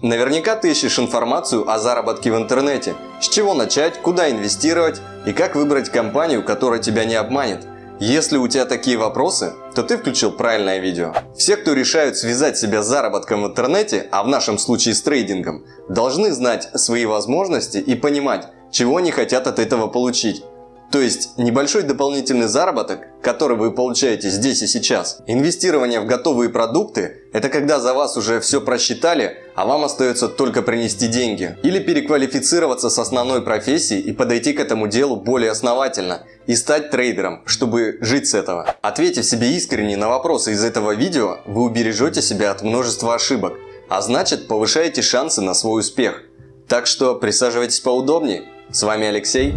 Наверняка ты ищешь информацию о заработке в интернете, с чего начать, куда инвестировать и как выбрать компанию, которая тебя не обманет. Если у тебя такие вопросы, то ты включил правильное видео. Все, кто решают связать себя с заработком в интернете, а в нашем случае с трейдингом, должны знать свои возможности и понимать, чего они хотят от этого получить. То есть небольшой дополнительный заработок, который вы получаете здесь и сейчас. Инвестирование в готовые продукты – это когда за вас уже все просчитали, а вам остается только принести деньги. Или переквалифицироваться с основной профессии и подойти к этому делу более основательно и стать трейдером, чтобы жить с этого. Ответив себе искренне на вопросы из этого видео, вы убережете себя от множества ошибок, а значит повышаете шансы на свой успех. Так что присаживайтесь поудобнее. С вами Алексей.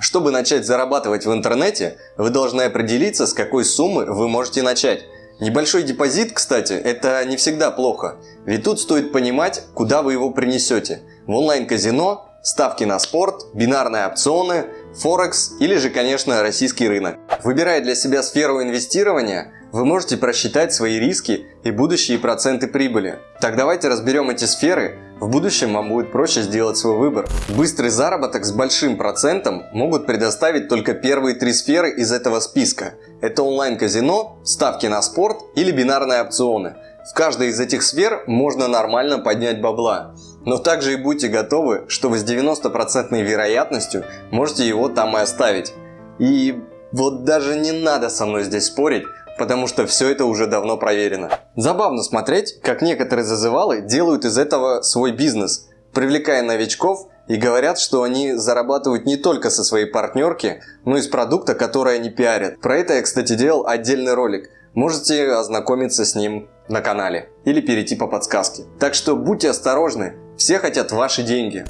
Чтобы начать зарабатывать в интернете, вы должны определиться, с какой суммы вы можете начать. Небольшой депозит, кстати, это не всегда плохо, ведь тут стоит понимать, куда вы его принесете. В онлайн-казино, ставки на спорт, бинарные опционы, Форекс или же, конечно, российский рынок. Выбирая для себя сферу инвестирования, вы можете просчитать свои риски и будущие проценты прибыли. Так давайте разберем эти сферы в будущем вам будет проще сделать свой выбор. Быстрый заработок с большим процентом могут предоставить только первые три сферы из этого списка. Это онлайн-казино, ставки на спорт или бинарные опционы. В каждой из этих сфер можно нормально поднять бабла. Но также и будьте готовы, что вы с 90% вероятностью можете его там и оставить. И вот даже не надо со мной здесь спорить, потому что все это уже давно проверено. Забавно смотреть, как некоторые зазывалы делают из этого свой бизнес, привлекая новичков и говорят, что они зарабатывают не только со своей партнерки, но и с продукта, который они пиарят. Про это я, кстати, делал отдельный ролик. Можете ознакомиться с ним на канале или перейти по подсказке. Так что будьте осторожны, все хотят ваши деньги.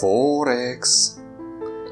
Форекс.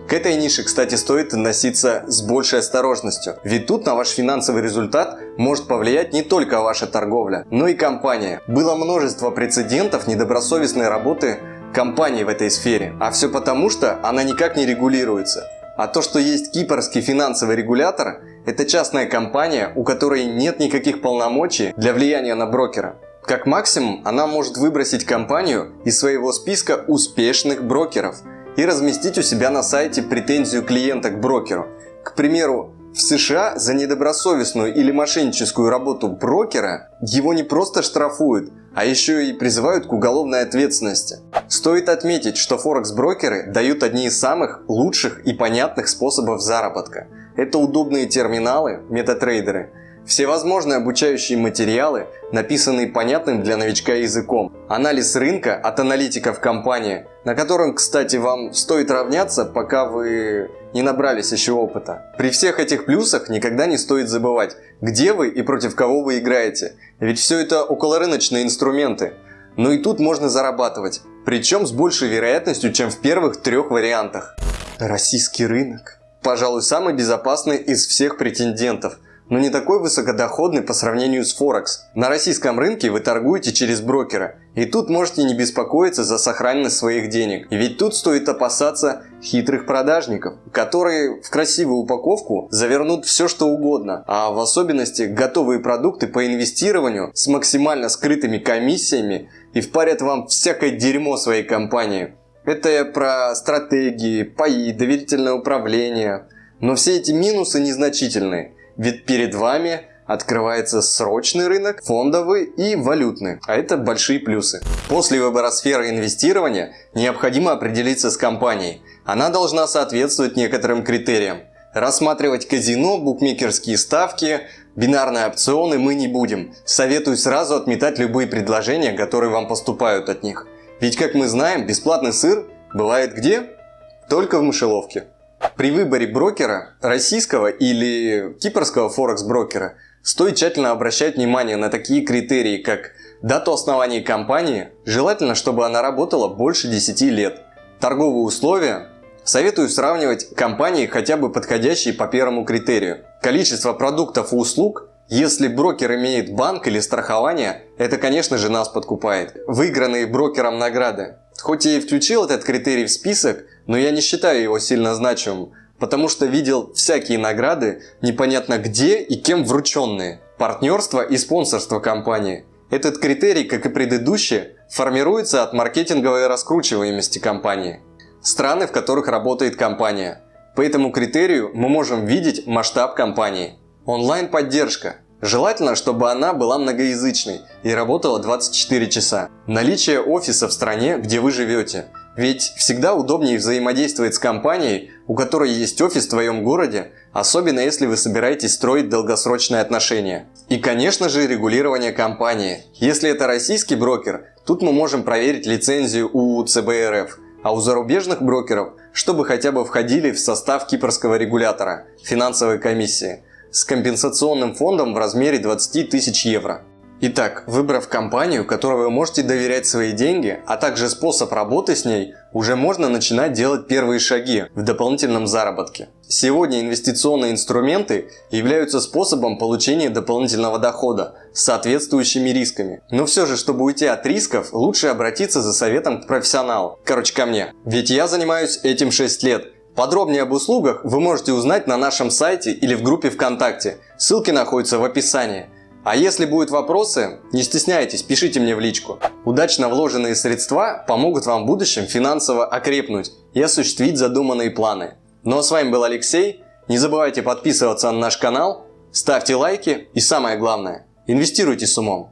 К этой нише, кстати, стоит относиться с большей осторожностью, ведь тут на ваш финансовый результат может повлиять не только ваша торговля, но и компания. Было множество прецедентов недобросовестной работы компании в этой сфере, а все потому, что она никак не регулируется. А то, что есть кипрский финансовый регулятор, это частная компания, у которой нет никаких полномочий для влияния на брокера. Как максимум, она может выбросить компанию из своего списка успешных брокеров – и разместить у себя на сайте претензию клиента к брокеру. К примеру, в США за недобросовестную или мошенническую работу брокера его не просто штрафуют, а еще и призывают к уголовной ответственности. Стоит отметить, что форекс-брокеры дают одни из самых лучших и понятных способов заработка. Это удобные терминалы, метатрейдеры – Всевозможные обучающие материалы, написанные понятным для новичка языком. Анализ рынка от аналитиков компании, на котором, кстати, вам стоит равняться, пока вы не набрались еще опыта. При всех этих плюсах никогда не стоит забывать, где вы и против кого вы играете. Ведь все это околорыночные инструменты. Но и тут можно зарабатывать. Причем с большей вероятностью, чем в первых трех вариантах. Российский рынок. Пожалуй, самый безопасный из всех претендентов – но не такой высокодоходный по сравнению с Форекс. На российском рынке вы торгуете через брокера, и тут можете не беспокоиться за сохранность своих денег. Ведь тут стоит опасаться хитрых продажников, которые в красивую упаковку завернут все что угодно, а в особенности готовые продукты по инвестированию с максимально скрытыми комиссиями и впарят вам всякое дерьмо своей компании. Это про стратегии, паи, доверительное управление. Но все эти минусы незначительные. Ведь перед вами открывается срочный рынок, фондовый и валютный. А это большие плюсы. После выбора сферы инвестирования необходимо определиться с компанией. Она должна соответствовать некоторым критериям. Рассматривать казино, букмекерские ставки, бинарные опционы мы не будем. Советую сразу отметать любые предложения, которые вам поступают от них. Ведь, как мы знаем, бесплатный сыр бывает где? Только в мышеловке. При выборе брокера, российского или кипрского форекс-брокера, стоит тщательно обращать внимание на такие критерии, как дату основания компании, желательно, чтобы она работала больше 10 лет, торговые условия, советую сравнивать компании, хотя бы подходящие по первому критерию, количество продуктов и услуг, если брокер имеет банк или страхование, это, конечно же, нас подкупает. Выигранные брокером награды. Хоть я и включил этот критерий в список, но я не считаю его сильно значимым, потому что видел всякие награды, непонятно где и кем врученные. Партнерство и спонсорство компании. Этот критерий, как и предыдущие, формируется от маркетинговой раскручиваемости компании, страны, в которых работает компания. По этому критерию мы можем видеть масштаб компании. Онлайн-поддержка. Желательно, чтобы она была многоязычной и работала 24 часа. Наличие офиса в стране, где вы живете. Ведь всегда удобнее взаимодействовать с компанией, у которой есть офис в твоем городе, особенно если вы собираетесь строить долгосрочные отношения. И конечно же регулирование компании. Если это российский брокер, тут мы можем проверить лицензию у ЦБРФ, а у зарубежных брокеров, чтобы хотя бы входили в состав кипрского регулятора, финансовой комиссии, с компенсационным фондом в размере 20 тысяч евро. Итак, выбрав компанию, которой вы можете доверять свои деньги, а также способ работы с ней, уже можно начинать делать первые шаги в дополнительном заработке. Сегодня инвестиционные инструменты являются способом получения дополнительного дохода с соответствующими рисками. Но все же, чтобы уйти от рисков, лучше обратиться за советом к профессионалу. Короче, ко мне. Ведь я занимаюсь этим 6 лет. Подробнее об услугах вы можете узнать на нашем сайте или в группе ВКонтакте. Ссылки находятся в описании. А если будут вопросы, не стесняйтесь, пишите мне в личку. Удачно вложенные средства помогут вам в будущем финансово окрепнуть и осуществить задуманные планы. Ну а с вами был Алексей. Не забывайте подписываться на наш канал, ставьте лайки и самое главное, инвестируйте с умом.